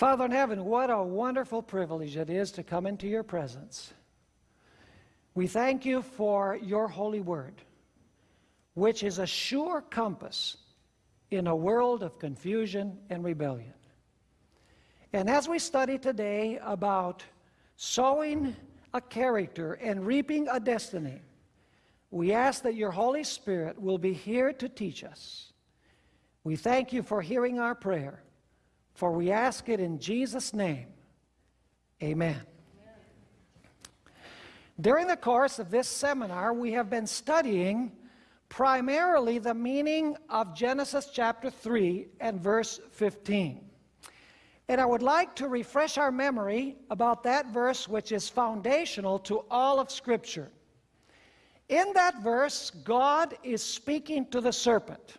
Father in heaven, what a wonderful privilege it is to come into your presence. We thank you for your holy word, which is a sure compass in a world of confusion and rebellion. And as we study today about sowing a character and reaping a destiny, we ask that your Holy Spirit will be here to teach us. We thank you for hearing our prayer, for we ask it in Jesus' name. Amen. During the course of this seminar, we have been studying primarily the meaning of Genesis chapter 3 and verse 15. And I would like to refresh our memory about that verse which is foundational to all of Scripture. In that verse, God is speaking to the serpent.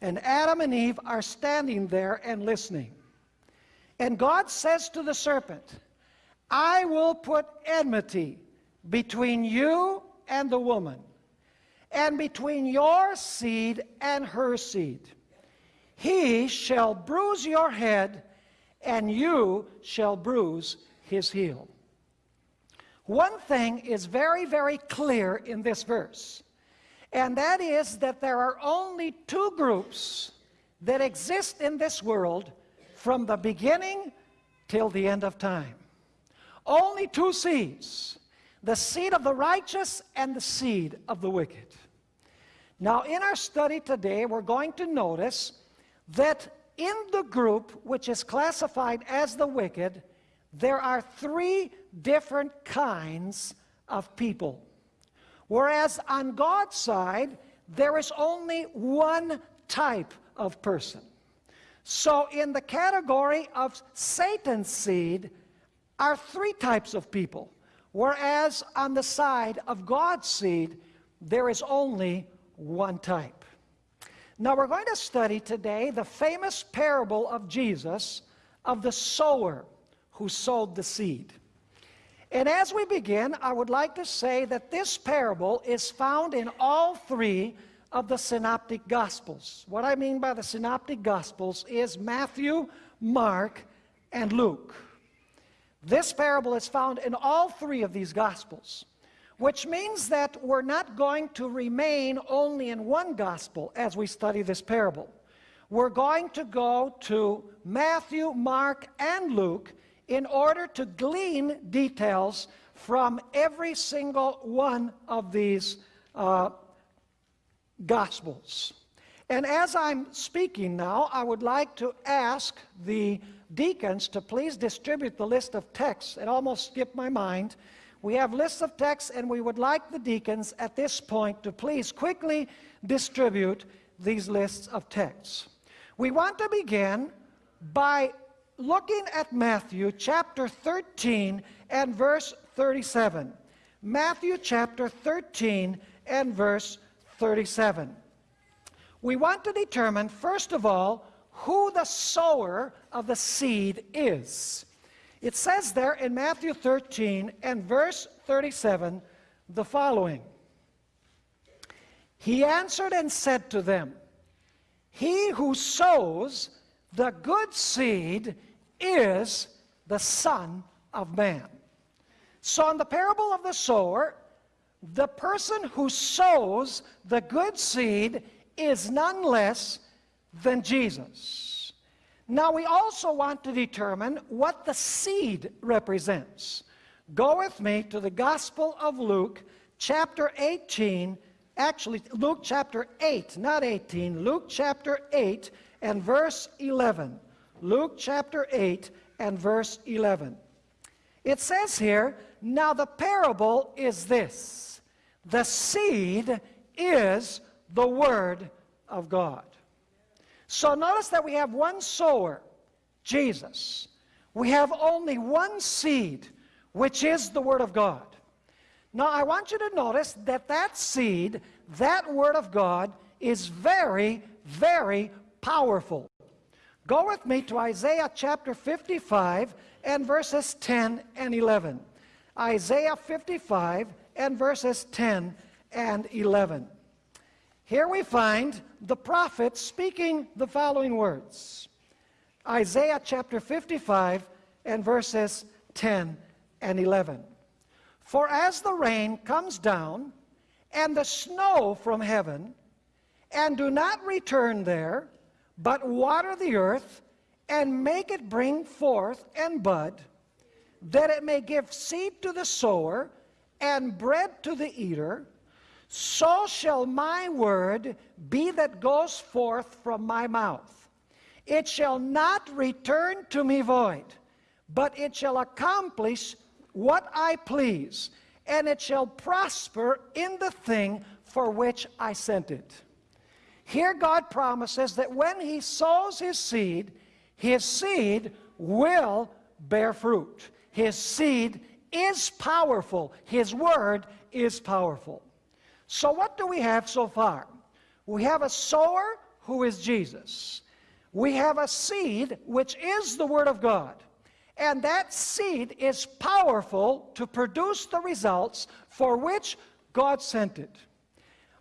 And Adam and Eve are standing there and listening. And God says to the serpent, I will put enmity between you and the woman, and between your seed and her seed. He shall bruise your head, and you shall bruise his heel. One thing is very, very clear in this verse, and that is that there are only two groups that exist in this world from the beginning till the end of time. Only two seeds the seed of the righteous and the seed of the wicked. Now, in our study today, we're going to notice that in the group which is classified as the wicked, there are three different kinds of people. Whereas on God's side, there is only one type of person. So in the category of Satan's seed are three types of people. Whereas on the side of God's seed, there is only one type. Now we're going to study today the famous parable of Jesus of the sower who sowed the seed. And as we begin, I would like to say that this parable is found in all three of the synoptic gospels. What I mean by the synoptic gospels is Matthew, Mark, and Luke. This parable is found in all three of these Gospels, which means that we're not going to remain only in one Gospel as we study this parable. We're going to go to Matthew, Mark, and Luke in order to glean details from every single one of these uh, Gospels. And as I'm speaking now, I would like to ask the deacons to please distribute the list of texts. It almost skipped my mind. We have lists of texts, and we would like the deacons at this point to please quickly distribute these lists of texts. We want to begin by looking at Matthew chapter 13 and verse 37. Matthew chapter 13 and verse 37. We want to determine, first of all, who the sower of the seed is. It says there in Matthew 13 and verse 37 the following. He answered and said to them, He who sows the good seed is the Son of Man. So in the parable of the sower, the person who sows the good seed is none less than Jesus. Now we also want to determine what the seed represents. Go with me to the Gospel of Luke, chapter 18, actually Luke chapter 8, not 18, Luke chapter 8 and verse 11. Luke chapter 8 and verse 11. It says here, now the parable is this. The seed is the word of God. So notice that we have one sower, Jesus. We have only one seed, which is the Word of God. Now I want you to notice that that seed, that Word of God, is very, very powerful. Go with me to Isaiah chapter 55 and verses 10 and 11. Isaiah 55 and verses 10 and 11. Here we find the prophet speaking the following words. Isaiah chapter 55 and verses 10 and 11. For as the rain comes down and the snow from heaven, and do not return there, but water the earth and make it bring forth and bud, that it may give seed to the sower and bread to the eater, so shall my word be that goes forth from my mouth. It shall not return to me void, but it shall accomplish what I please, and it shall prosper in the thing for which I sent it. Here God promises that when he sows his seed, his seed will bear fruit. His seed is powerful. His word is powerful. So what do we have so far? We have a sower who is Jesus. We have a seed which is the word of God. And that seed is powerful to produce the results for which God sent it.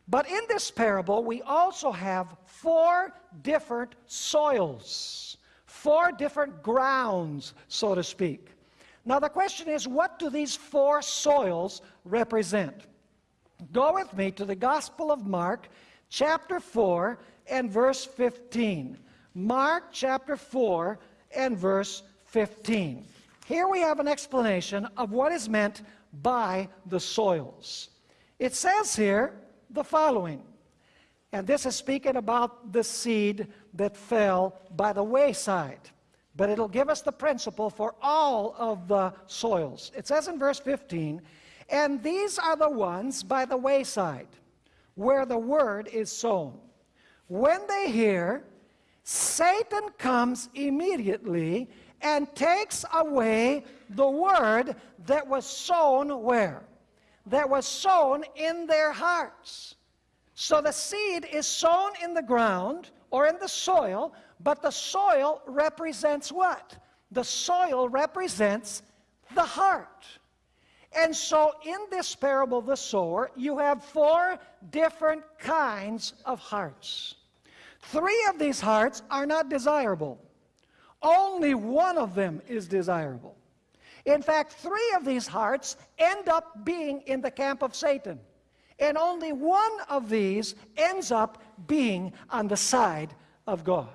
But in this parable, we also have four different soils, four different grounds, so to speak. Now, the question is what do these four soils represent? Go with me to the Gospel of Mark, chapter 4, and verse 15. Mark chapter 4 and verse 15. Here we have an explanation of what is meant by the soils. It says here the following, and this is speaking about the seed that fell by the wayside, but it'll give us the principle for all of the soils. It says in verse 15, and these are the ones by the wayside, where the word is sown. When they hear, Satan comes immediately and takes away the word that was sown where? That was sown in their hearts. So the seed is sown in the ground or in the soil, but the soil represents what? The soil represents the heart. And so in this parable, the sower, you have four different kinds of hearts. Three of these hearts are not desirable. Only one of them is desirable. In fact, three of these hearts end up being in the camp of Satan. And only one of these ends up being on the side of God.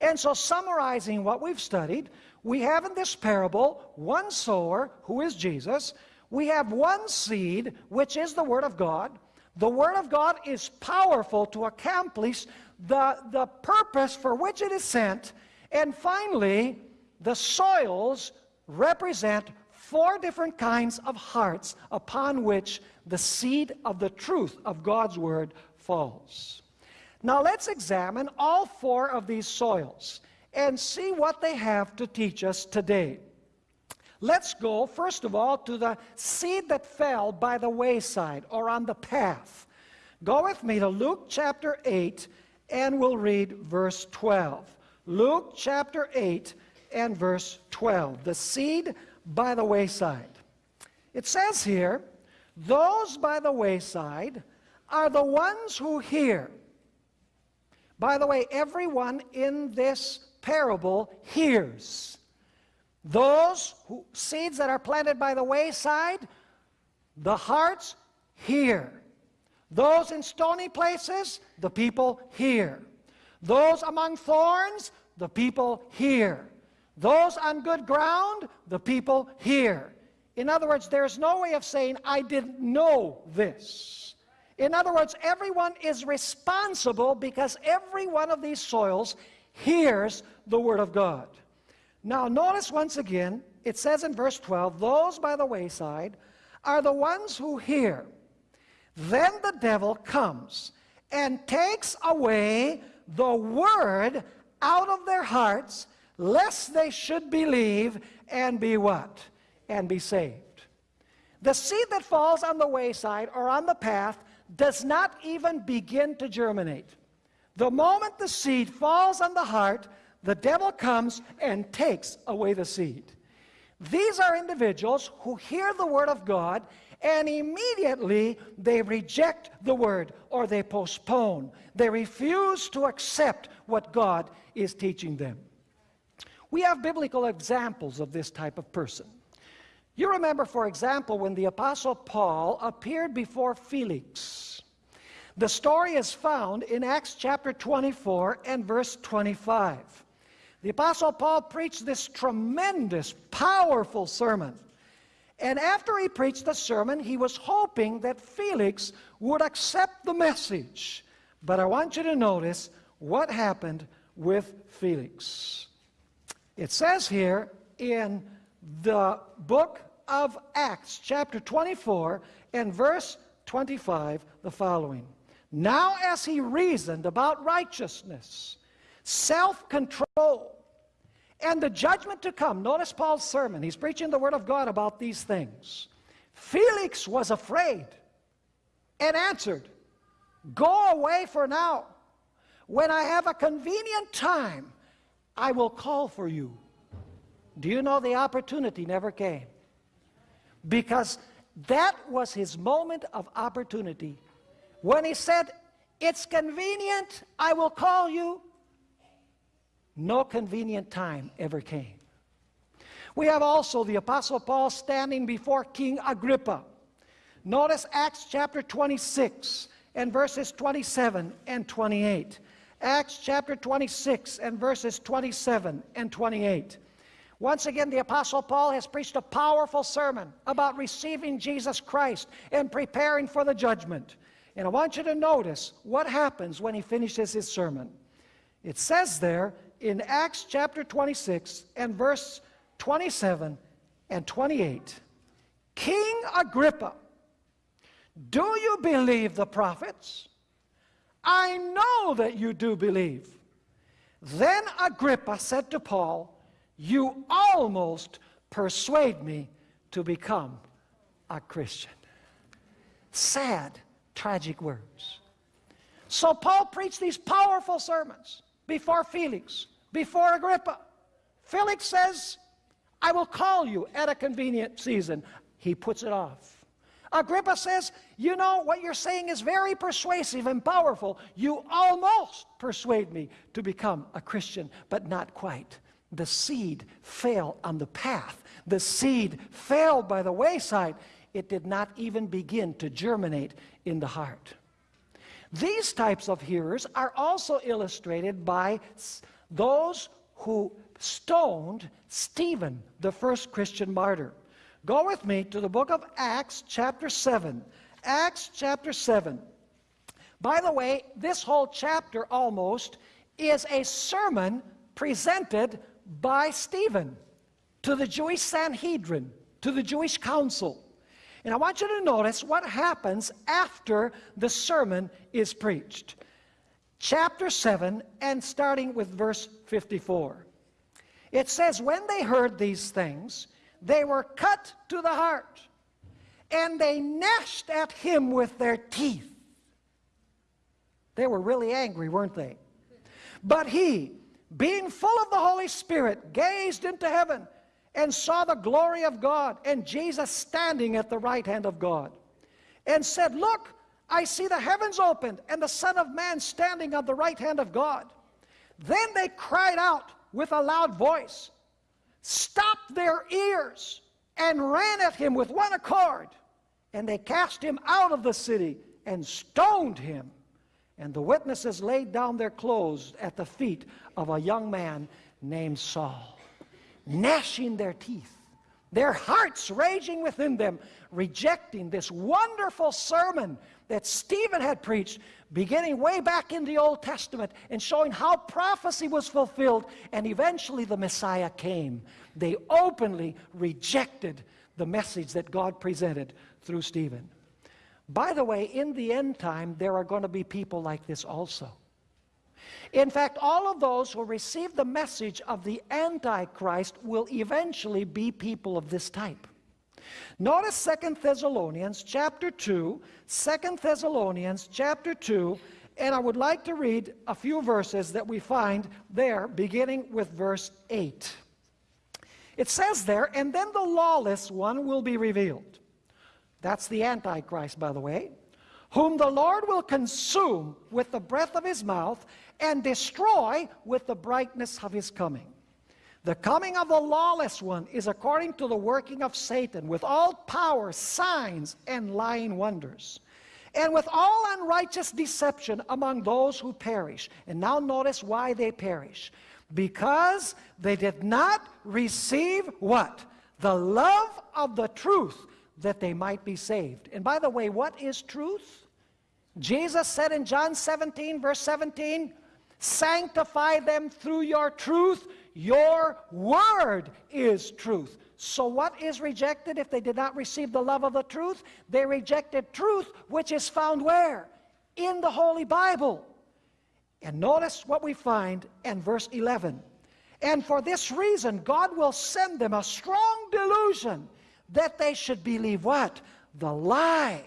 And so, summarizing what we've studied, we have in this parable one sower, who is Jesus. We have one seed, which is the Word of God. The Word of God is powerful to accomplish the, the purpose for which it is sent. And finally, the soils represent four different kinds of hearts upon which the seed of the truth of God's Word falls. Now let's examine all four of these soils and see what they have to teach us today. Let's go, first of all, to the seed that fell by the wayside or on the path. Go with me to Luke chapter 8 and we'll read verse 12. Luke chapter 8 and verse 12. The seed by the wayside. It says here, those by the wayside are the ones who hear. By the way, everyone in this parable hears. Those who, seeds that are planted by the wayside, the hearts hear. Those in stony places, the people hear. Those among thorns, the people hear. Those on good ground, the people hear. In other words, there's no way of saying, I didn't know this. In other words, everyone is responsible because every one of these soils hears the Word of God. Now, notice once again, it says in verse 12, those by the wayside are the ones who hear. Then the devil comes and takes away the Word out of their hearts, lest they should believe and be what? And be saved. The seed that falls on the wayside or on the path does not even begin to germinate. The moment the seed falls on the heart, the devil comes and takes away the seed. These are individuals who hear the word of God and immediately they reject the word or they postpone. They refuse to accept what God is teaching them. We have biblical examples of this type of person. You remember, for example, when the Apostle Paul appeared before Felix. The story is found in Acts chapter 24 and verse 25. The Apostle Paul preached this tremendous, powerful sermon. And after he preached the sermon, he was hoping that Felix would accept the message. But I want you to notice what happened with Felix. It says here in the book of Acts, chapter 24, and verse 25, the following. Now, as he reasoned about righteousness, self control, and the judgment to come, notice Paul's sermon. He's preaching the word of God about these things. Felix was afraid and answered, Go away for now. When I have a convenient time, I will call for you. Do you know the opportunity never came? Because that was his moment of opportunity. When he said, It's convenient, I will call you, no convenient time ever came. We have also the Apostle Paul standing before King Agrippa. Notice Acts chapter 26 and verses 27 and 28. Acts chapter 26 and verses 27 and 28. Once again, the Apostle Paul has preached a powerful sermon about receiving Jesus Christ and preparing for the judgment. And I want you to notice what happens when he finishes his sermon. It says there in Acts chapter 26 and verse 27 and 28 King Agrippa, do you believe the prophets? I know that you do believe. Then Agrippa said to Paul, You almost persuade me to become a Christian. Sad, tragic words. So Paul preached these powerful sermons before Felix, before Agrippa. Felix says, I will call you at a convenient season. He puts it off. Agrippa says, You know, what you're saying is very persuasive and powerful. You almost persuade me to become a Christian, but not quite. The seed fell on the path, the seed fell by the wayside. It did not even begin to germinate in the heart. These types of hearers are also illustrated by those who stoned Stephen, the first Christian martyr. Go with me to the book of Acts, chapter 7. Acts, chapter 7. By the way, this whole chapter almost is a sermon presented by Stephen to the Jewish Sanhedrin, to the Jewish council. And I want you to notice what happens after the sermon is preached. Chapter 7, and starting with verse 54. It says, When they heard these things, they were cut to the heart, and they gnashed at him with their teeth. They were really angry, weren't they? But he, being full of the Holy Spirit, gazed into heaven and saw the glory of God and Jesus standing at the right hand of God and said, Look, I see the heavens opened and the Son of Man standing on the right hand of God. Then they cried out with a loud voice, stopped their ears, and ran at him with one accord. And they cast him out of the city and stoned him. And the witnesses laid down their clothes at the feet of a young man named Saul gnashing their teeth, their hearts raging within them, rejecting this wonderful sermon that Stephen had preached, beginning way back in the Old Testament and showing how prophecy was fulfilled, and eventually the Messiah came. They openly rejected the message that God presented through Stephen. By the way, in the end time, there are going to be people like this also. In fact, all of those who receive the message of the Antichrist will eventually be people of this type. Notice Second Thessalonians chapter 2, 2 Thessalonians chapter 2, and I would like to read a few verses that we find there, beginning with verse 8. It says there, and then the lawless one will be revealed. That's the Antichrist, by the way, whom the Lord will consume with the breath of his mouth and destroy with the brightness of his coming. The coming of the lawless one is according to the working of Satan, with all power, signs, and lying wonders, and with all unrighteous deception among those who perish. And now notice why they perish. Because they did not receive what? The love of the truth that they might be saved. And by the way, what is truth? Jesus said in John 17, verse 17, Sanctify them through your truth. Your word is truth. So what is rejected if they did not receive the love of the truth? They rejected truth, which is found where? In the Holy Bible. And notice what we find in verse 11. And for this reason, God will send them a strong delusion that they should believe what? The lie.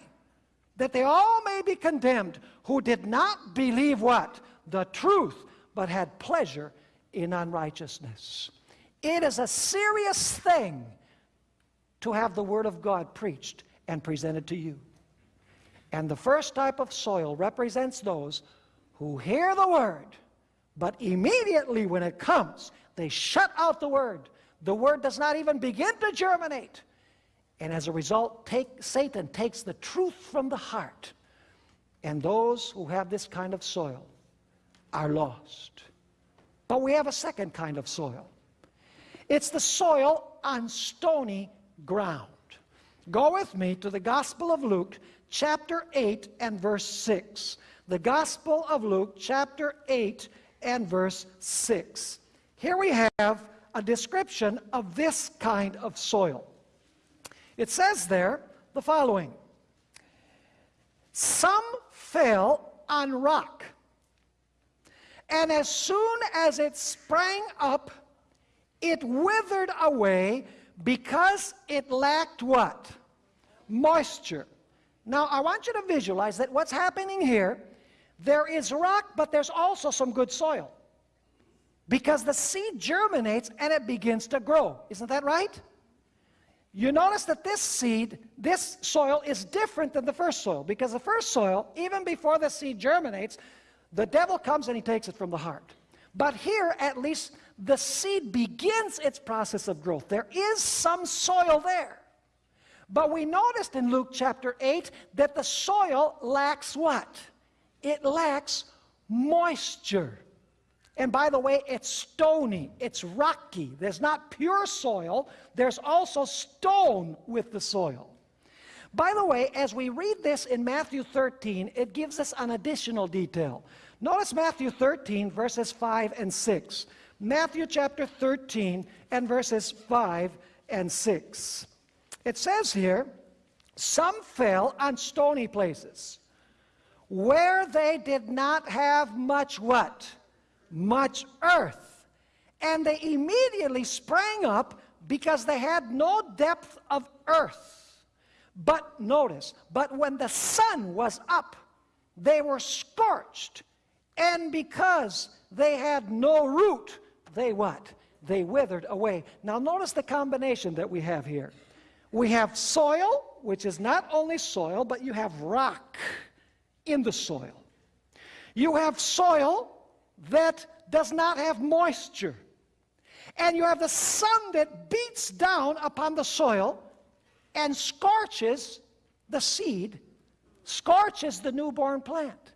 That they all may be condemned who did not believe what? The truth, but had pleasure in unrighteousness. It is a serious thing to have the Word of God preached and presented to you. And the first type of soil represents those who hear the Word, but immediately when it comes, they shut out the Word. The Word does not even begin to germinate. And as a result, take, Satan takes the truth from the heart. And those who have this kind of soil are lost. But we have a second kind of soil. It's the soil on stony ground. Go with me to the Gospel of Luke, chapter 8 and verse 6. The Gospel of Luke, chapter 8 and verse 6. Here we have a description of this kind of soil. It says there the following Some fell on rock and as soon as it sprang up, it withered away because it lacked what? Moisture. Now, I want you to visualize that what's happening here, there is rock, but there's also some good soil. Because the seed germinates and it begins to grow. Isn't that right? You notice that this seed, this soil is different than the first soil because the first soil, even before the seed germinates, the devil comes and he takes it from the heart. But here, at least, the seed begins its process of growth. There is some soil there. But we noticed in Luke chapter 8 that the soil lacks what? It lacks moisture. And by the way, it's stony, it's rocky. There's not pure soil, there's also stone with the soil. By the way, as we read this in Matthew 13, it gives us an additional detail. Notice Matthew 13, verses 5 and 6. Matthew chapter 13 and verses 5 and 6. It says here, some fell on stony places, where they did not have much what? Much earth. And they immediately sprang up because they had no depth of earth. But notice, but when the sun was up, they were scorched. And because they had no root, they what? They withered away. Now notice the combination that we have here. We have soil, which is not only soil, but you have rock in the soil. You have soil that does not have moisture. And you have the sun that beats down upon the soil and scorches the seed, scorches the newborn plant.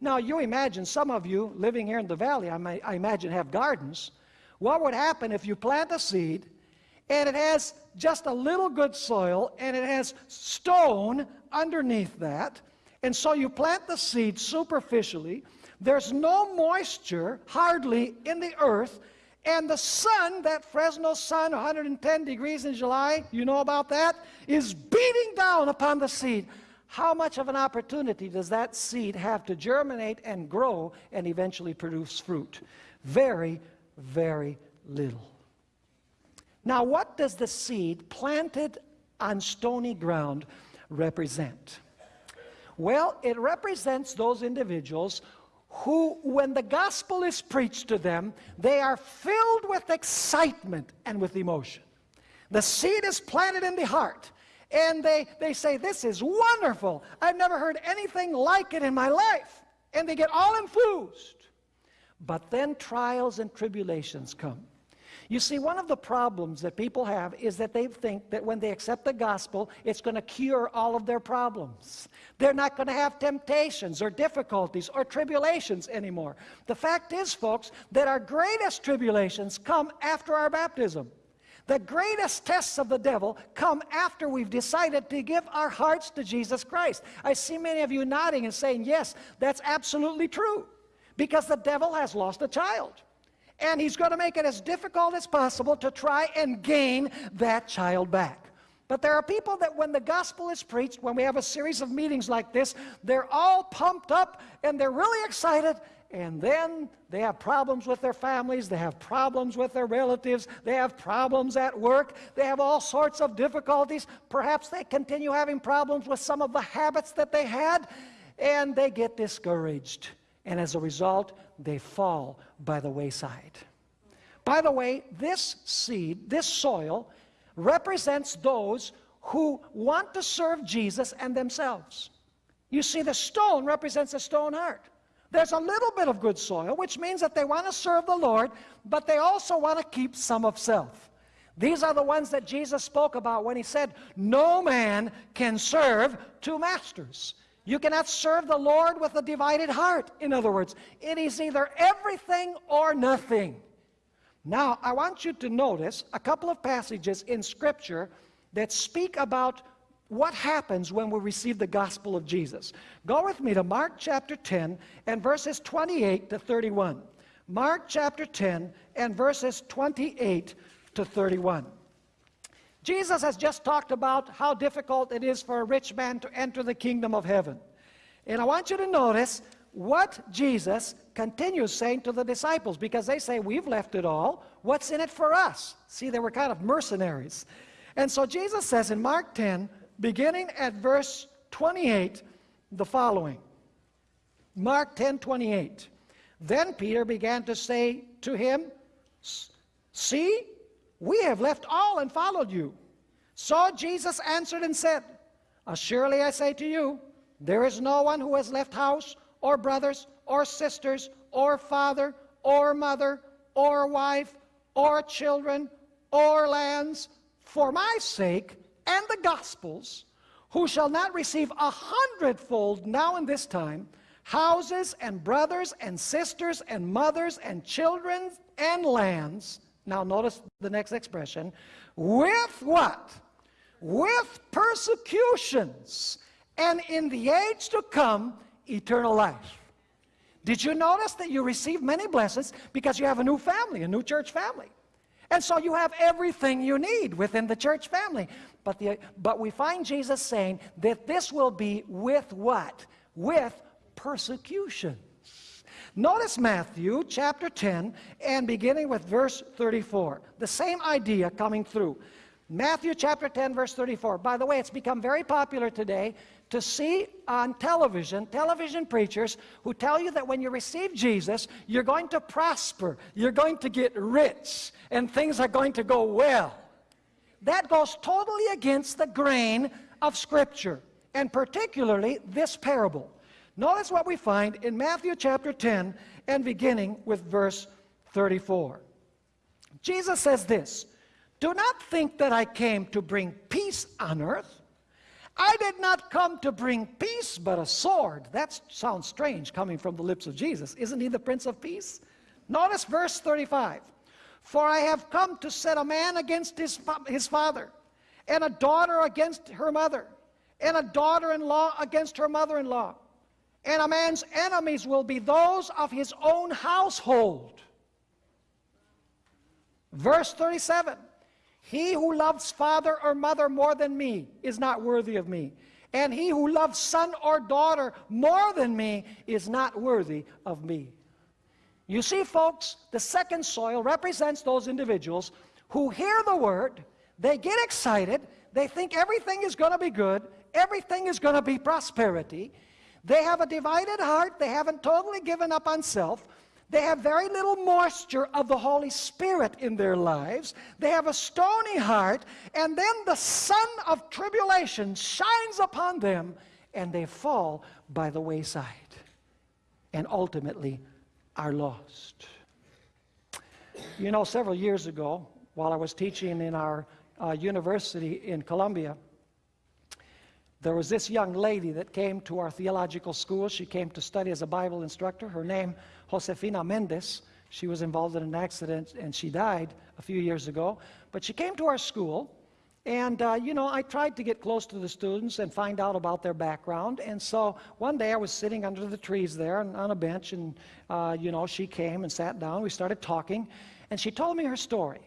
Now, you imagine some of you living here in the valley, I, I imagine, have gardens. What would happen if you plant a seed and it has just a little good soil and it has stone underneath that? And so you plant the seed superficially. There's no moisture, hardly, in the earth. And the sun, that Fresno sun, 110 degrees in July, you know about that, is beating down upon the seed. How much of an opportunity does that seed have to germinate and grow and eventually produce fruit? Very, very little. Now, what does the seed planted on stony ground represent? Well, it represents those individuals who, when the gospel is preached to them, they are filled with excitement and with emotion. The seed is planted in the heart, and they, they say, This is wonderful. I've never heard anything like it in my life. And they get all enthused. But then trials and tribulations come. You see, one of the problems that people have is that they think that when they accept the gospel, it's going to cure all of their problems. They're not going to have temptations or difficulties or tribulations anymore. The fact is, folks, that our greatest tribulations come after our baptism. The greatest tests of the devil come after we've decided to give our hearts to Jesus Christ. I see many of you nodding and saying, Yes, that's absolutely true, because the devil has lost a child and he's going to make it as difficult as possible to try and gain that child back. But there are people that when the gospel is preached, when we have a series of meetings like this, they're all pumped up and they're really excited. And then they have problems with their families, they have problems with their relatives, they have problems at work, they have all sorts of difficulties. Perhaps they continue having problems with some of the habits that they had, and they get discouraged. And as a result, they fall by the wayside. By the way, this seed, this soil, represents those who want to serve Jesus and themselves. You see, the stone represents a stone heart. There's a little bit of good soil, which means that they want to serve the Lord, but they also want to keep some of self. These are the ones that Jesus spoke about when he said, No man can serve two masters. You cannot serve the Lord with a divided heart. In other words, it is either everything or nothing. Now, I want you to notice a couple of passages in Scripture that speak about what happens when we receive the gospel of Jesus. Go with me to Mark chapter 10 and verses 28 to 31. Mark chapter 10 and verses 28 to 31. Jesus has just talked about how difficult it is for a rich man to enter the kingdom of heaven. And I want you to notice what Jesus continues saying to the disciples because they say, We've left it all. What's in it for us? See, they were kind of mercenaries. And so Jesus says in Mark 10, beginning at verse 28, the following Mark 10 28. Then Peter began to say to him, See, we have left all and followed you. So Jesus answered and said, Surely I say to you, there is no one who has left house, or brothers, or sisters, or father, or mother, or wife, or children, or lands, for my sake and the gospel's, who shall not receive a hundredfold now in this time, houses and brothers and sisters and mothers and children and lands, now notice the next expression, with what? With persecutions, and in the age to come, eternal life. Did you notice that you receive many blessings because you have a new family, a new church family? And so you have everything you need within the church family. But, the, but we find Jesus saying that this will be with what? With persecution. Notice Matthew chapter 10 and beginning with verse 34. The same idea coming through. Matthew chapter 10 verse 34. By the way, it's become very popular today to see on television, television preachers who tell you that when you receive Jesus, you're going to prosper, you're going to get rich, and things are going to go well. That goes totally against the grain of Scripture, and particularly this parable. Notice what we find in Matthew chapter 10 and beginning with verse 34. Jesus says this Do not think that I came to bring peace on earth. I did not come to bring peace, but a sword. That sounds strange coming from the lips of Jesus. Isn't he the Prince of Peace? Notice verse 35. For I have come to set a man against his, his father, and a daughter against her mother, and a daughter in law against her mother in law and a man's enemies will be those of his own household. Verse 37 He who loves father or mother more than me is not worthy of me. And he who loves son or daughter more than me is not worthy of me. You see, folks, the second soil represents those individuals who hear the word, they get excited, they think everything is going to be good, everything is going to be prosperity, they have a divided heart. They haven't totally given up on self. They have very little moisture of the Holy Spirit in their lives. They have a stony heart. And then the sun of tribulation shines upon them and they fall by the wayside and ultimately are lost. You know, several years ago, while I was teaching in our uh, university in Colombia, there was this young lady that came to our theological school. She came to study as a Bible instructor. Her name, Josefina Mendez. She was involved in an accident and she died a few years ago. But she came to our school, and, uh, you know, I tried to get close to the students and find out about their background. And so one day I was sitting under the trees there on a bench, and, uh, you know, she came and sat down. We started talking, and she told me her story.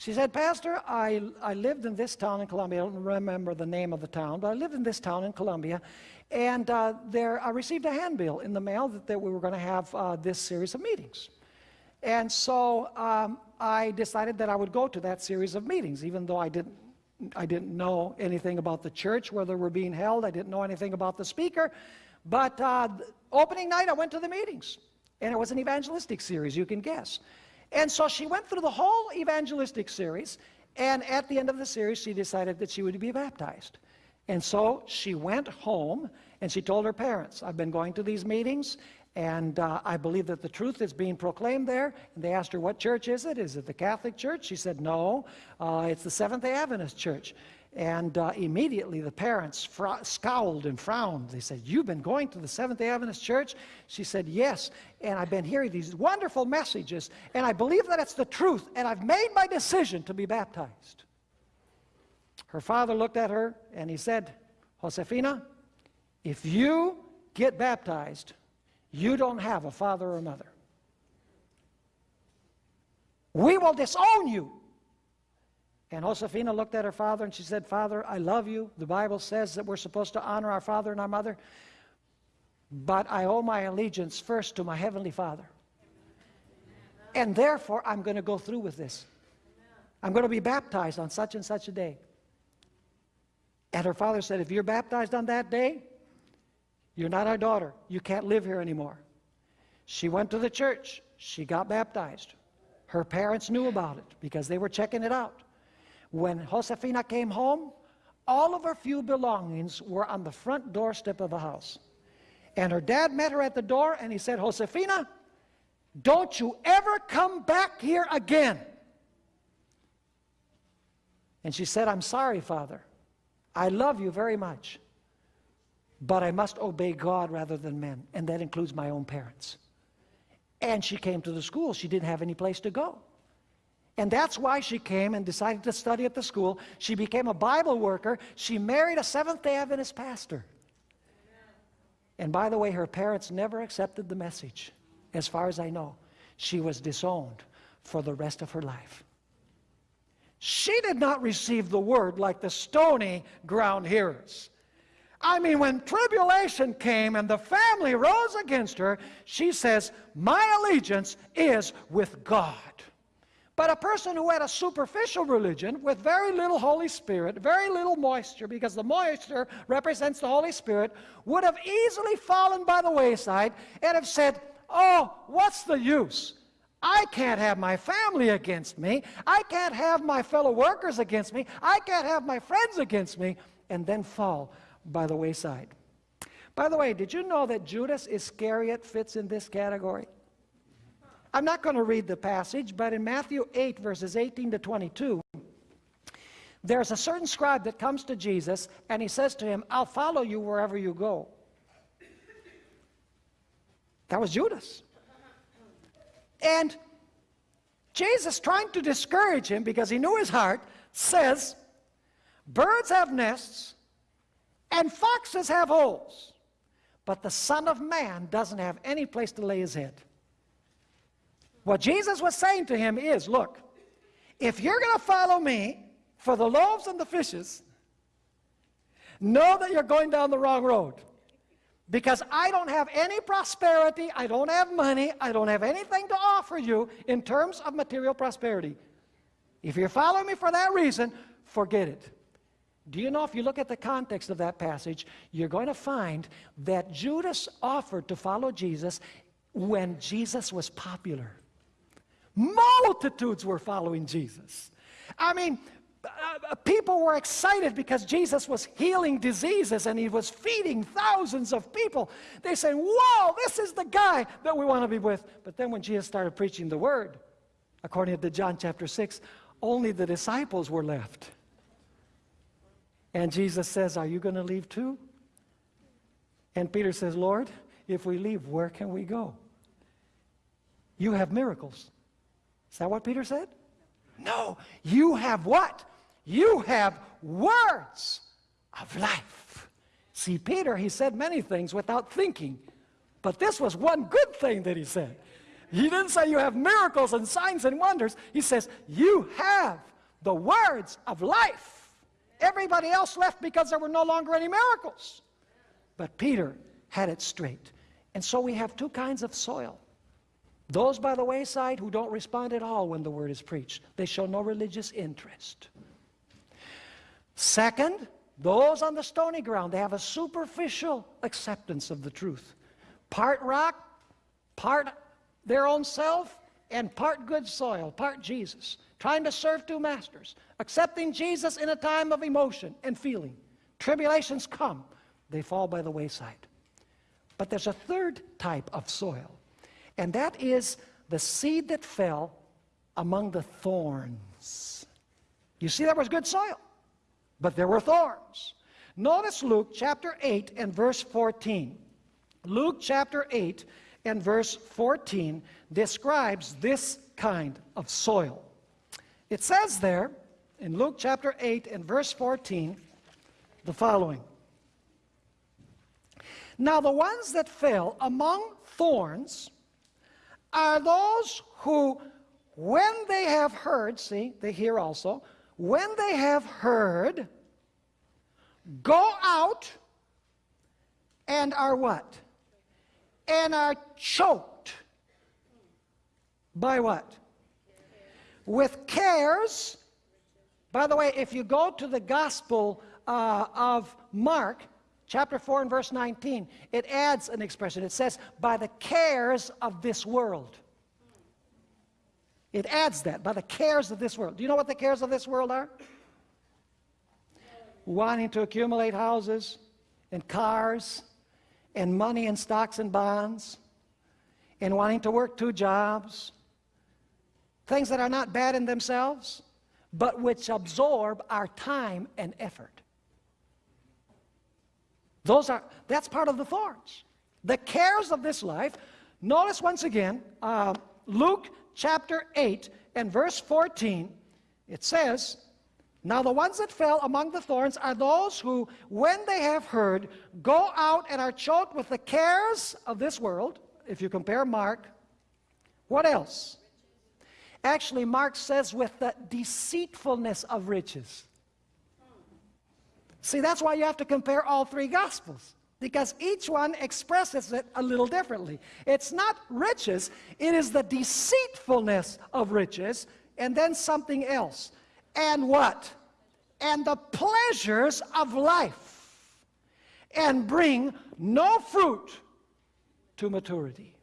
She said, Pastor, I, I lived in this town in Colombia. I don't remember the name of the town, but I lived in this town in Colombia. And uh, there, I received a handbill in the mail that, that we were going to have uh, this series of meetings. And so um, I decided that I would go to that series of meetings, even though I didn't, I didn't know anything about the church, where they were being held. I didn't know anything about the speaker. But uh, opening night, I went to the meetings. And it was an evangelistic series, you can guess. And so she went through the whole evangelistic series. And at the end of the series, she decided that she would be baptized. And so she went home and she told her parents, I've been going to these meetings and uh, I believe that the truth is being proclaimed there. And they asked her, What church is it? Is it the Catholic Church? She said, No, uh, it's the Seventh day Adventist Church. And uh, immediately the parents scowled and frowned. They said, You've been going to the Seventh day Adventist Church? She said, Yes. And I've been hearing these wonderful messages, and I believe that it's the truth, and I've made my decision to be baptized. Her father looked at her and he said, Josefina, if you get baptized, you don't have a father or mother. We will disown you. And Josefina looked at her father and she said, Father, I love you. The Bible says that we're supposed to honor our father and our mother. But I owe my allegiance first to my heavenly father. And therefore, I'm going to go through with this. I'm going to be baptized on such and such a day. And her father said, If you're baptized on that day, you're not our daughter. You can't live here anymore. She went to the church. She got baptized. Her parents knew about it because they were checking it out. When Josefina came home, all of her few belongings were on the front doorstep of the house. And her dad met her at the door and he said, Josefina, don't you ever come back here again. And she said, I'm sorry, Father. I love you very much. But I must obey God rather than men, and that includes my own parents. And she came to the school. She didn't have any place to go. And that's why she came and decided to study at the school. She became a Bible worker. She married a Seventh day Adventist pastor. And by the way, her parents never accepted the message, as far as I know. She was disowned for the rest of her life. She did not receive the word like the stony ground hearers. I mean, when tribulation came and the family rose against her, she says, My allegiance is with God. But a person who had a superficial religion with very little Holy Spirit, very little moisture, because the moisture represents the Holy Spirit, would have easily fallen by the wayside and have said, Oh, what's the use? I can't have my family against me. I can't have my fellow workers against me. I can't have my friends against me, and then fall by the wayside. By the way, did you know that Judas Iscariot fits in this category? I'm not going to read the passage, but in Matthew 8, verses 18 to 22, there's a certain scribe that comes to Jesus and he says to him, I'll follow you wherever you go. That was Judas. And Jesus, trying to discourage him because he knew his heart, says, Birds have nests, and foxes have holes, but the Son of Man doesn't have any place to lay his head. What Jesus was saying to him is, look, if you're going to follow me for the loaves and the fishes, know that you're going down the wrong road. Because I don't have any prosperity, I don't have money, I don't have anything to offer you in terms of material prosperity. If you're following me for that reason, forget it. Do you know if you look at the context of that passage, you're going to find that Judas offered to follow Jesus when Jesus was popular. Multitudes were following Jesus. I mean, uh, uh, people were excited because Jesus was healing diseases and he was feeding thousands of people. They say, Whoa, this is the guy that we want to be with. But then when Jesus started preaching the word, According to John chapter 6, only the disciples were left. And Jesus says, Are you going to leave too? And Peter says, Lord, if we leave, where can we go? You have miracles. Is that what Peter said? No, you have what? You have words of life. See, Peter, he said many things without thinking, but this was one good thing that he said. He didn't say you have miracles and signs and wonders. He says, You have the words of life. Everybody else left because there were no longer any miracles. But Peter had it straight. And so we have two kinds of soil. Those by the wayside who don't respond at all when the word is preached, they show no religious interest. Second, those on the stony ground, they have a superficial acceptance of the truth. Part rock, part their own self, and part good soil, part Jesus. Trying to serve two masters, accepting Jesus in a time of emotion and feeling. Tribulations come, they fall by the wayside. But there's a third type of soil, and that is the seed that fell among the thorns. You see, that was good soil, but there were thorns. Notice Luke chapter 8 and verse 14. Luke chapter 8 and verse 14 describes this kind of soil. It says there in Luke chapter 8 and verse 14 the following Now, the ones that fell among thorns are those who, when they have heard, see, they hear also, when they have heard, go out and are what? and are choked by what? With cares. By the way, if you go to the Gospel uh, of Mark, chapter 4 and verse 19, it adds an expression. It says, by the cares of this world. It adds that, by the cares of this world. Do you know what the cares of this world are? Wanting to accumulate houses and cars and money and stocks and bonds and wanting to work two jobs, things that are not bad in themselves, but which absorb our time and effort. Those are, that's part of the thorns. The cares of this life. Notice once again, uh, Luke chapter 8 and verse 14, it says, now, the ones that fell among the thorns are those who, when they have heard, go out and are choked with the cares of this world. If you compare Mark, what else? Actually, Mark says with the deceitfulness of riches. See, that's why you have to compare all three Gospels, because each one expresses it a little differently. It's not riches, it is the deceitfulness of riches, and then something else and what? And the pleasures of life, and bring no fruit to maturity.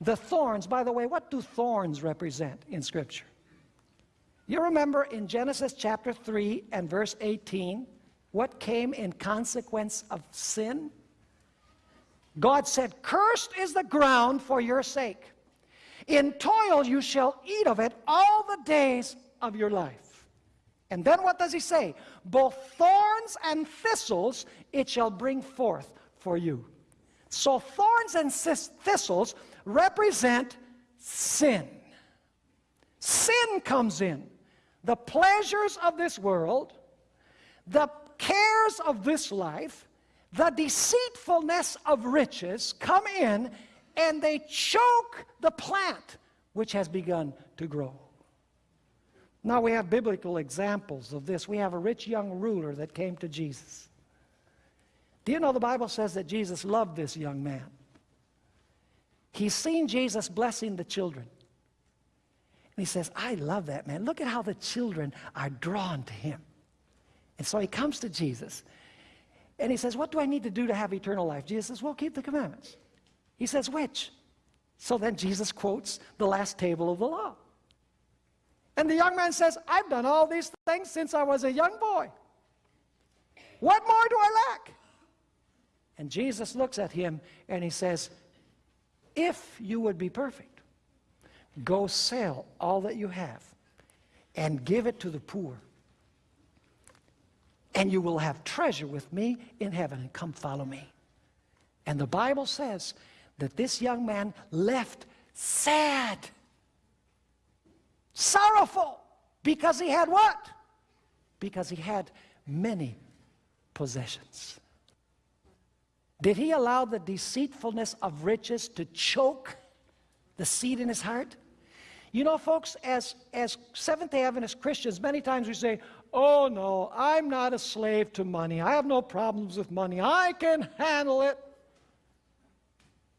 The thorns, by the way, what do thorns represent in Scripture? You remember in Genesis chapter 3 and verse 18, what came in consequence of sin? God said, Cursed is the ground for your sake. In toil you shall eat of it all the days of your life. And then what does he say? Both thorns and thistles it shall bring forth for you. So thorns and thistles represent sin. Sin comes in. The pleasures of this world, the cares of this life, the deceitfulness of riches come in and they choke the plant which has begun to grow. Now we have biblical examples of this. We have a rich young ruler that came to Jesus. Do you know the Bible says that Jesus loved this young man? He's seen Jesus blessing the children. And he says, I love that man. Look at how the children are drawn to him. And so he comes to Jesus and he says, What do I need to do to have eternal life? Jesus says, Well, keep the commandments. He says, Which? So then Jesus quotes the last table of the law. And the young man says, I've done all these things since I was a young boy. What more do I lack? And Jesus looks at him and he says, If you would be perfect, Go sell all that you have and give it to the poor. And you will have treasure with me in heaven, and come follow me. And the Bible says that this young man left sad, sorrowful, because he had what? Because he had many possessions. Did he allow the deceitfulness of riches to choke the seed in his heart? You know, folks, as, as Seventh day Adventist Christians, many times we say, Oh, no, I'm not a slave to money. I have no problems with money. I can handle it.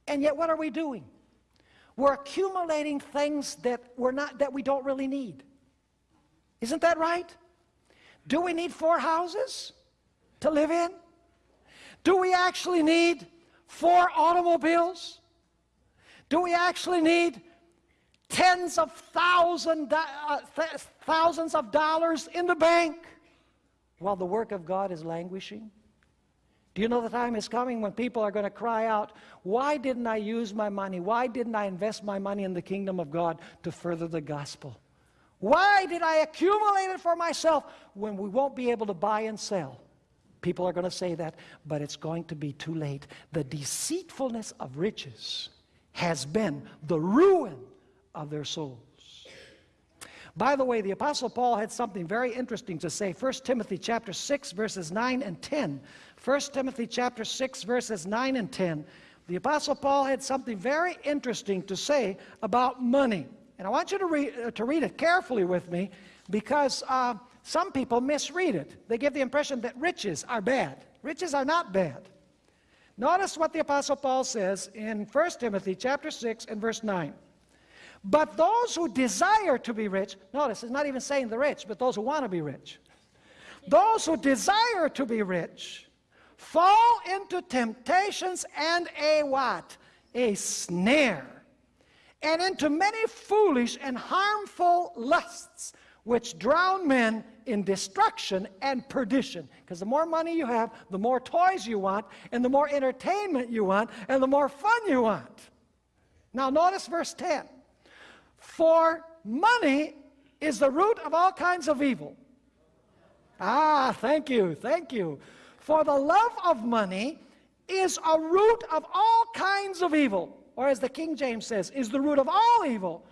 And yet, what are we doing? We're accumulating things that, we're not, that we don't really need. Isn't that right? Do we need four houses to live in? Do we actually need four automobiles? Do we actually need tens of thousand, uh, th thousands of dollars in the bank while the work of God is languishing? Do you know the time is coming when people are going to cry out, Why didn't I use my money? Why didn't I invest my money in the kingdom of God to further the gospel? Why did I accumulate it for myself when we won't be able to buy and sell? People are going to say that, but it's going to be too late. The deceitfulness of riches has been the ruin of their souls. By the way, the Apostle Paul had something very interesting to say. 1 Timothy chapter 6, verses 9 and 10. 1 Timothy chapter 6, verses 9 and 10. The Apostle Paul had something very interesting to say about money. And I want you to read, uh, to read it carefully with me because uh, some people misread it. They give the impression that riches are bad. Riches are not bad. Notice what the Apostle Paul says in 1 Timothy chapter 6 and verse 9. But those who desire to be rich, notice it's not even saying the rich, but those who want to be rich. Those who desire to be rich fall into temptations and a what? A snare. And into many foolish and harmful lusts, which drown men in destruction and perdition. Because the more money you have, the more toys you want, and the more entertainment you want, and the more fun you want. Now, notice verse 10. For money is the root of all kinds of evil. Ah, thank you, thank you. For the love of money is a root of all kinds of evil. Or as the King James says, is the root of all evil.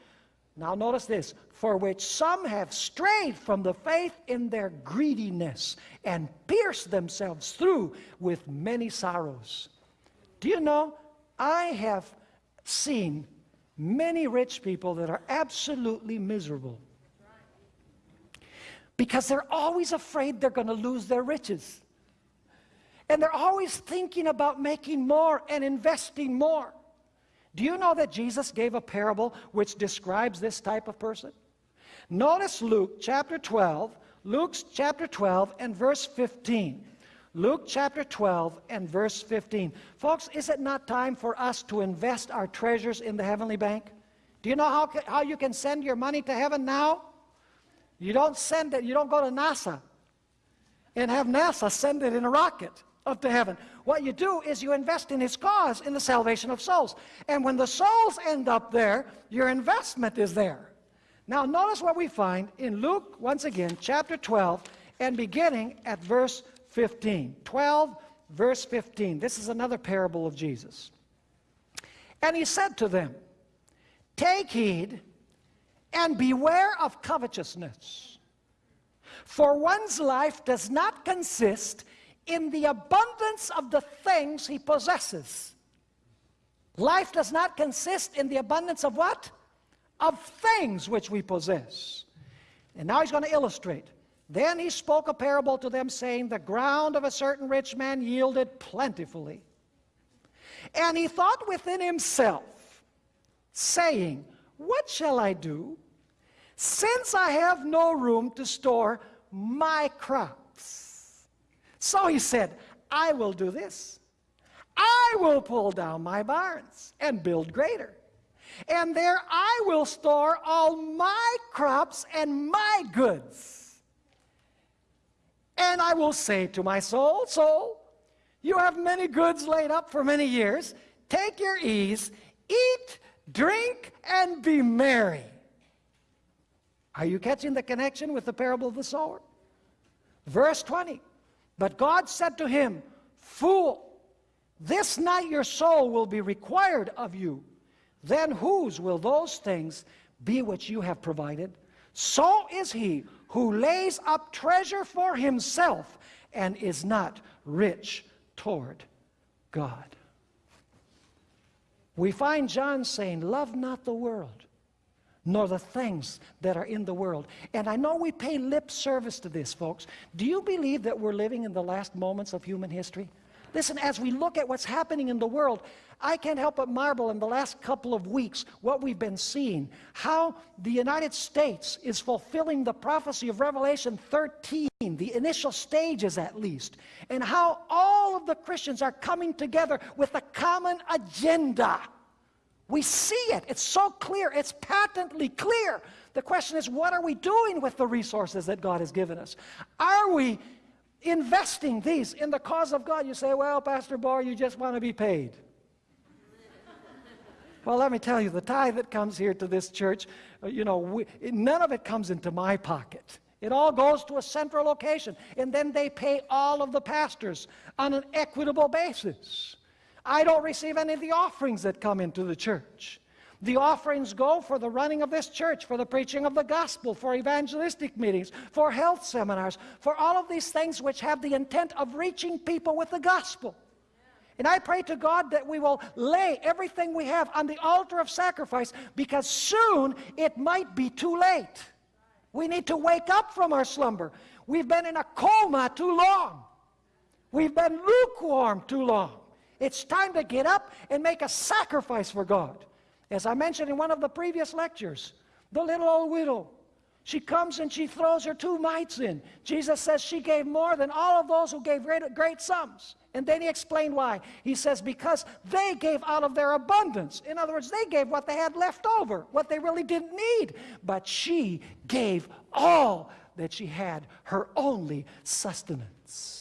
Now notice this, for which some have strayed from the faith in their greediness and pierced themselves through with many sorrows. Do you know, I have seen many rich people that are absolutely miserable because they're always afraid they're going to lose their riches. And they're always thinking about making more and investing more. Do you know that Jesus gave a parable which describes this type of person? Notice Luke chapter 12, Luke chapter 12 and verse 15. Luke chapter 12 and verse 15. Folks, is it not time for us to invest our treasures in the heavenly bank? Do you know how, how you can send your money to heaven now? You don't send it, you don't go to NASA and have NASA send it in a rocket up to heaven. What you do is you invest in His cause, in the salvation of souls. And when the souls end up there, your investment is there. Now, notice what we find in Luke, once again, chapter 12, and beginning at verse 15. 12, verse 15. This is another parable of Jesus. And he said to them, Take heed and beware of covetousness. For one's life does not consist in the abundance of the things he possesses. Life does not consist in the abundance of what? Of things which we possess. And now he's going to illustrate. Then he spoke a parable to them, saying, The ground of a certain rich man yielded plentifully. And he thought within himself, saying, What shall I do, since I have no room to store my crops? So he said, I will do this. I will pull down my barns and build greater. And there I will store all my crops and my goods. And I will say to my soul, Soul, you have many goods laid up for many years. Take your ease, eat, drink, and be merry. Are you catching the connection with the parable of the sower? Verse 20. But God said to him, Fool, this night your soul will be required of you. Then whose will those things be which you have provided? So is he who lays up treasure for himself and is not rich toward God. We find John saying, Love not the world, nor the things that are in the world. And I know we pay lip service to this, folks. Do you believe that we're living in the last moments of human history? Listen, as we look at what's happening in the world, I can't help but marvel in the last couple of weeks what we've been seeing. How the United States is fulfilling the prophecy of Revelation 13, the initial stages at least, and how all of the Christians are coming together with a common agenda. We see it. It's so clear. It's patently clear. The question is, what are we doing with the resources that God has given us? Are we investing these in the cause of God? You say, well, Pastor Bohr, you just want to be paid. well, let me tell you, the tithe that comes here to this church, uh, you know, we, none of it comes into my pocket. It all goes to a central location, and then they pay all of the pastors on an equitable basis. I don't receive any of the offerings that come into the church. The offerings go for the running of this church, for the preaching of the gospel, for evangelistic meetings, for health seminars, for all of these things which have the intent of reaching people with the gospel. And I pray to God that we will lay everything we have on the altar of sacrifice because soon it might be too late. We need to wake up from our slumber. We've been in a coma too long. We've been lukewarm too long. It's time to get up and make a sacrifice for God. As I mentioned in one of the previous lectures, the little old widow, she comes and she throws her two mites in. Jesus says she gave more than all of those who gave great, great sums. And then he explained why. He says, because they gave out of their abundance. In other words, they gave what they had left over, what they really didn't need. But she gave all that she had, her only sustenance.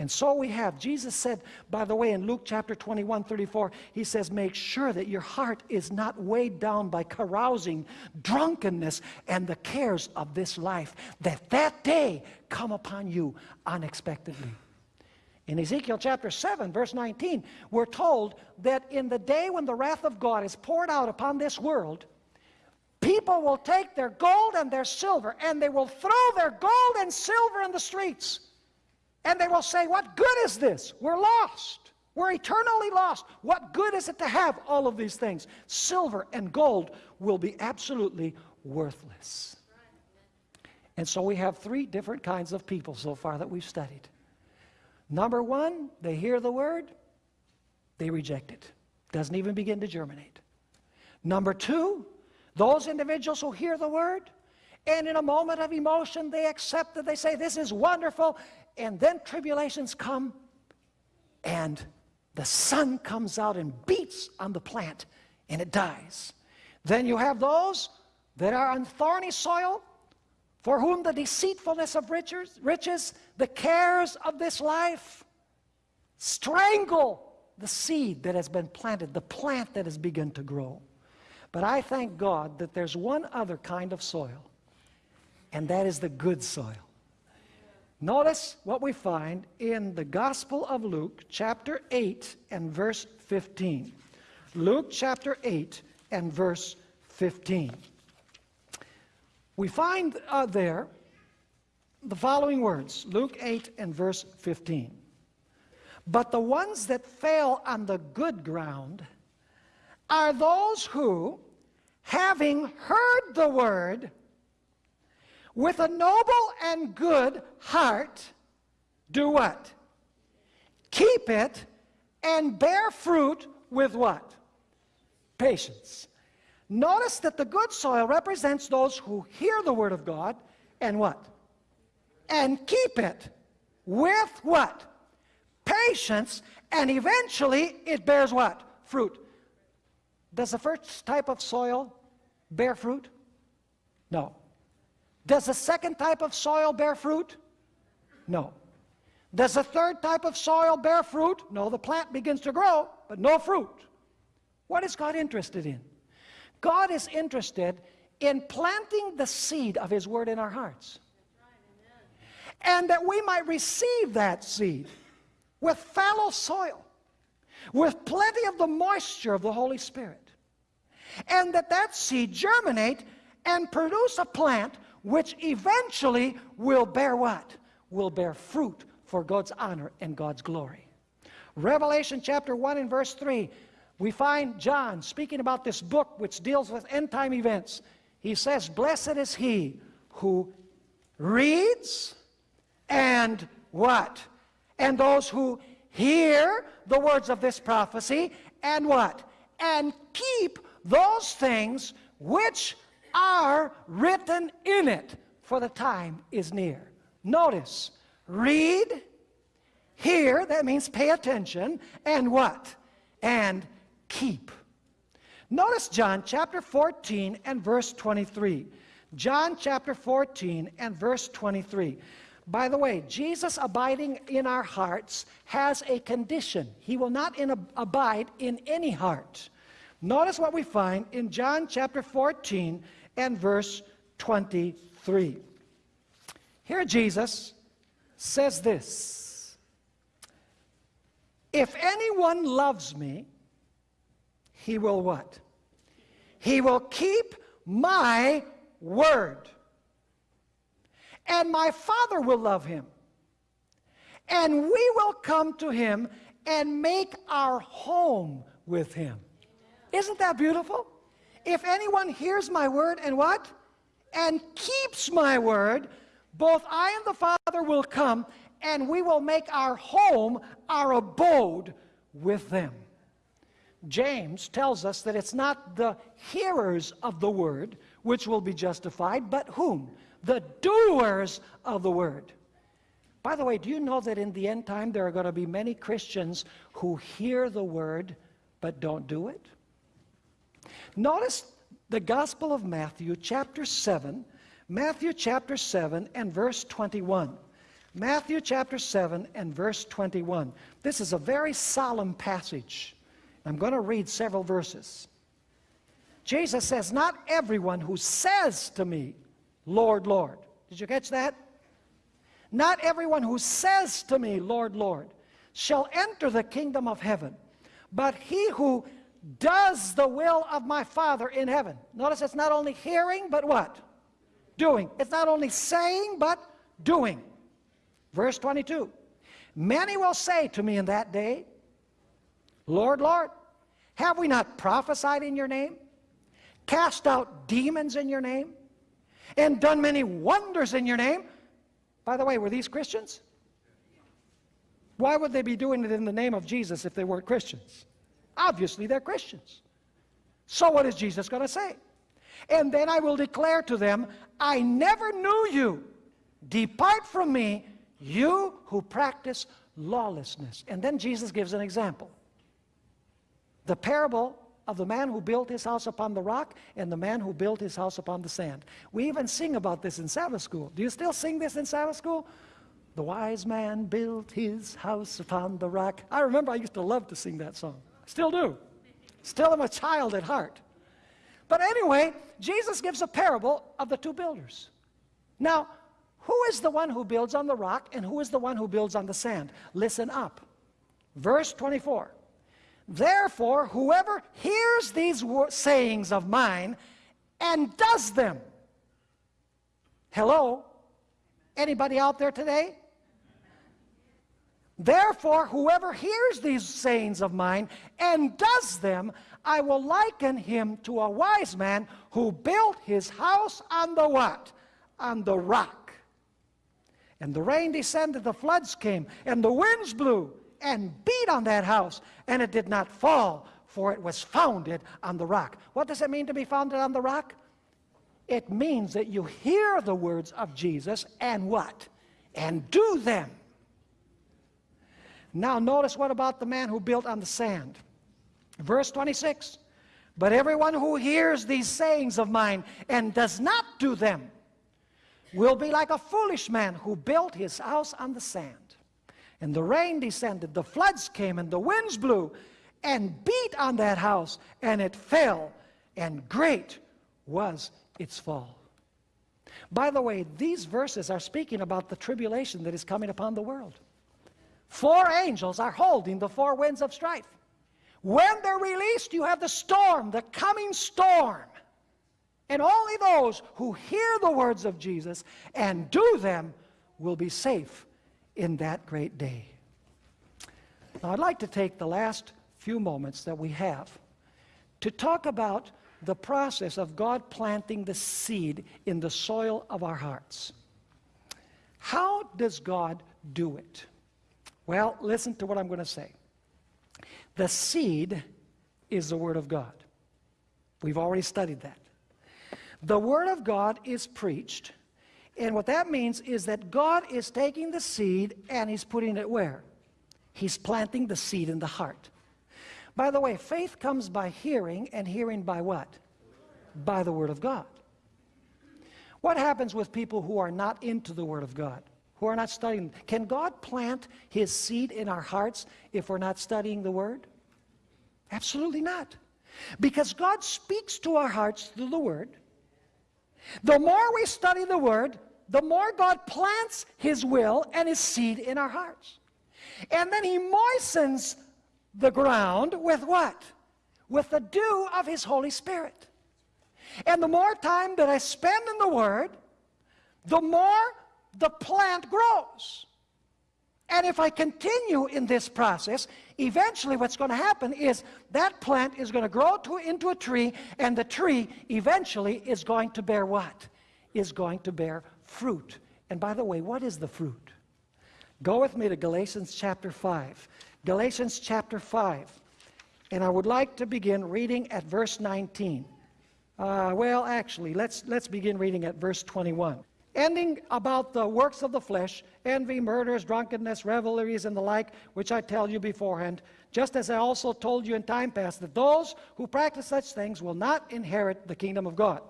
And so we have, Jesus said, by the way, in Luke chapter 21, 34, he says, make sure that your heart is not weighed down by carousing, drunkenness, and the cares of this life, that that day come upon you unexpectedly. In Ezekiel chapter 7, verse 19, we're told that in the day when the wrath of God is poured out upon this world, people will take their gold and their silver and they will throw their gold and silver in the streets and they will say, What good is this? We're lost. We're eternally lost. What good is it to have all of these things? Silver and gold will be absolutely worthless. And so we have three different kinds of people so far that we've studied. Number one, they hear the word, they reject it. Doesn't even begin to germinate. Number two, those individuals who hear the word, and in a moment of emotion, they accept it. They say, This is wonderful and then tribulations come, and the sun comes out and beats on the plant, and it dies. Then you have those that are on thorny soil, for whom the deceitfulness of riches, riches, the cares of this life, strangle the seed that has been planted, the plant that has begun to grow. But I thank God that there's one other kind of soil, and that is the good soil. Notice what we find in the Gospel of Luke, chapter 8 and verse 15. Luke chapter 8 and verse 15. We find uh, there the following words Luke 8 and verse 15. But the ones that fail on the good ground are those who, having heard the word, with a noble and good heart, do what? Keep it and bear fruit with what? Patience. Notice that the good soil represents those who hear the word of God and what? And keep it with what? Patience, and eventually it bears what? Fruit. Does the first type of soil bear fruit? No. Does the second type of soil bear fruit? No. Does the third type of soil bear fruit? No, the plant begins to grow, but no fruit. What is God interested in? God is interested in planting the seed of His Word in our hearts. And that we might receive that seed with fallow soil, with plenty of the moisture of the Holy Spirit. And that that seed germinate and produce a plant which eventually will bear what? Will bear fruit for God's honor and God's glory. Revelation chapter 1 and verse 3, we find John speaking about this book which deals with end time events. He says, Blessed is he who reads and what? And those who hear the words of this prophecy and what? And keep those things which are written in it, for the time is near. Notice, read, hear, that means pay attention, and what? And keep. Notice John chapter 14 and verse 23. John chapter 14 and verse 23. By the way, Jesus abiding in our hearts has a condition. He will not in abide in any heart. Notice what we find in John chapter 14 and verse 23. Here Jesus says this If anyone loves me, he will what? He will keep my word. And my Father will love him. And we will come to him and make our home with him. Isn't that beautiful? If anyone hears my word and what? And keeps my word, both I and the Father will come and we will make our home, our abode with them. James tells us that it's not the hearers of the word which will be justified, but whom? The doers of the word. By the way, do you know that in the end time there are going to be many Christians who hear the word but don't do it? Notice the Gospel of Matthew, chapter 7, Matthew chapter 7 and verse 21. Matthew chapter 7 and verse 21. This is a very solemn passage. I'm going to read several verses. Jesus says, Not everyone who says to me, Lord, Lord. Did you catch that? Not everyone who says to me, Lord, Lord, shall enter the kingdom of heaven, but he who does the will of my Father in heaven. Notice it's not only hearing, but what? Doing. It's not only saying, but doing. Verse 22. Many will say to me in that day, Lord, Lord, have we not prophesied in your name? Cast out demons in your name? And done many wonders in your name? By the way, were these Christians? Why would they be doing it in the name of Jesus if they weren't Christians? Obviously, they're Christians. So what is Jesus going to say? And then I will declare to them, I never knew you. Depart from me, you who practice lawlessness. And then Jesus gives an example the parable of the man who built his house upon the rock and the man who built his house upon the sand. We even sing about this in Sabbath school. Do you still sing this in Sabbath school? The wise man built his house upon the rock. I remember I used to love to sing that song. Still do. Still am a child at heart. But anyway, Jesus gives a parable of the two builders. Now, who is the one who builds on the rock and who is the one who builds on the sand? Listen up. Verse 24. Therefore, whoever hears these sayings of mine and does them. Hello? Anybody out there today? Therefore, whoever hears these sayings of mine and does them, I will liken him to a wise man who built his house on the what? On the rock. And the rain descended, the floods came, and the winds blew and beat on that house, and it did not fall, for it was founded on the rock. What does it mean to be founded on the rock? It means that you hear the words of Jesus and what? And do them. Now notice what about the man who built on the sand? Verse 26. But everyone who hears these sayings of mine and does not do them will be like a foolish man who built his house on the sand. And the rain descended, the floods came, and the winds blew, and beat on that house, and it fell, and great was its fall. By the way, these verses are speaking about the tribulation that is coming upon the world. Four angels are holding the four winds of strife. When they're released, you have the storm, the coming storm. And only those who hear the words of Jesus and do them will be safe in that great day. Now, I'd like to take the last few moments that we have to talk about the process of God planting the seed in the soil of our hearts. How does God do it? Well, listen to what I'm going to say. The seed is the Word of God. We've already studied that. The Word of God is preached, and what that means is that God is taking the seed and He's putting it where? He's planting the seed in the heart. By the way, faith comes by hearing, and hearing by what? By the Word of God. What happens with people who are not into the Word of God, who are not studying? Can God plant His seed in our hearts if we're not studying the Word? Absolutely not. Because God speaks to our hearts through the Word. The more we study the Word, the more God plants His will and His seed in our hearts. And then He moistens the ground with what? With the dew of His Holy Spirit. And the more time that I spend in the Word, the more the plant grows. And if I continue in this process, eventually what's going to happen is that plant is going to grow to, into a tree, and the tree eventually is going to bear what? Is going to bear fruit. And by the way, what is the fruit? Go with me to Galatians chapter 5. Galatians chapter 5. And I would like to begin reading at verse 19. Uh, well, actually, let's, let's begin reading at verse 21. Ending about the works of the flesh, envy, murders, drunkenness, revelries, and the like, which I tell you beforehand, just as I also told you in time past, that those who practice such things will not inherit the kingdom of God.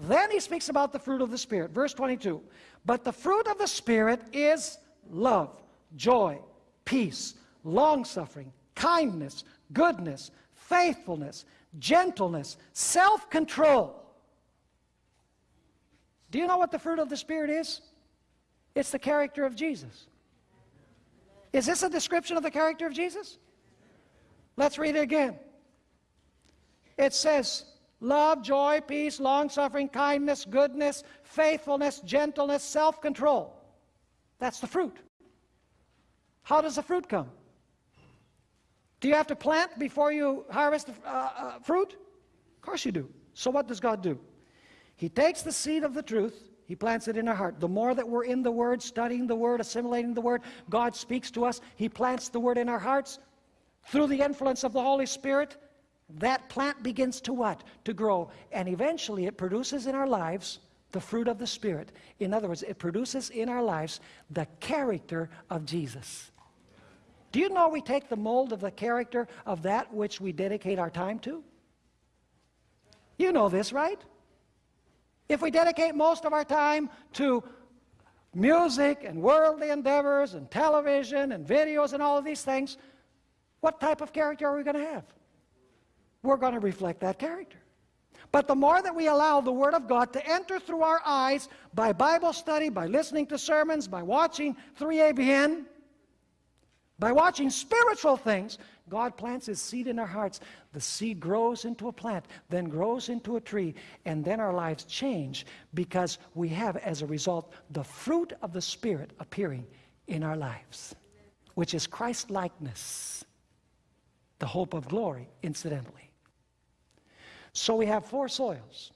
Then he speaks about the fruit of the Spirit. Verse 22. But the fruit of the Spirit is love, joy, peace, long suffering, kindness, goodness, faithfulness, gentleness, self control. Do you know what the fruit of the Spirit is? It's the character of Jesus. Is this a description of the character of Jesus? Let's read it again. It says, love, joy, peace, long suffering, kindness, goodness, faithfulness, gentleness, self control. That's the fruit. How does the fruit come? Do you have to plant before you harvest uh, uh, fruit? Of course you do. So what does God do? He takes the seed of the truth, He plants it in our heart. The more that we're in the Word, studying the Word, assimilating the Word, God speaks to us. He plants the Word in our hearts. Through the influence of the Holy Spirit, that plant begins to what? To grow. And eventually it produces in our lives the fruit of the Spirit. In other words, it produces in our lives the character of Jesus. Do you know we take the mold of the character of that which we dedicate our time to? You know this, right? If we dedicate most of our time to music and worldly endeavors and television and videos and all of these things, what type of character are we going to have? We're going to reflect that character. But the more that we allow the Word of God to enter through our eyes by Bible study, by listening to sermons, by watching 3ABN, by watching spiritual things, God plants His seed in our hearts. The seed grows into a plant, then grows into a tree, and then our lives change because we have, as a result, the fruit of the Spirit appearing in our lives, which is Christ likeness, the hope of glory, incidentally. So we have four soils.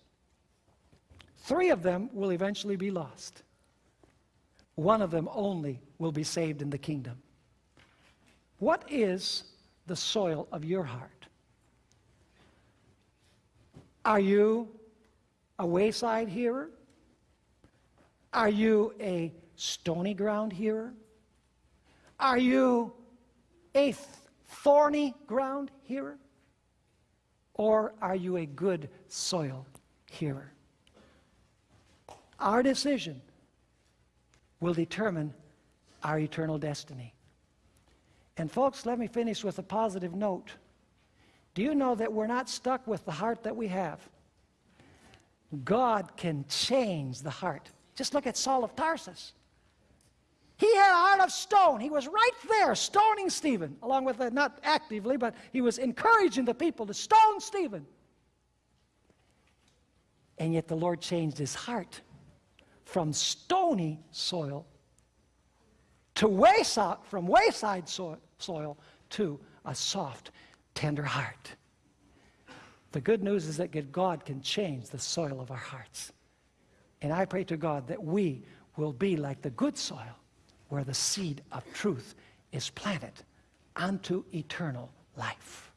Three of them will eventually be lost. One of them only will be saved in the kingdom. What is the soil of your heart? Are you a wayside hearer? Are you a stony ground hearer? Are you a thorny ground hearer? Or are you a good soil hearer? Our decision will determine our eternal destiny. And folks, let me finish with a positive note. Do you know that we're not stuck with the heart that we have? God can change the heart. Just look at Saul of Tarsus. He had a heart of stone. He was right there stoning Stephen, along with, the, not actively, but he was encouraging the people to stone Stephen. And yet the Lord changed his heart from stony soil to wayside, from wayside soil, soil to a soft, tender heart. The good news is that God can change the soil of our hearts. And I pray to God that we will be like the good soil where the seed of truth is planted unto eternal life.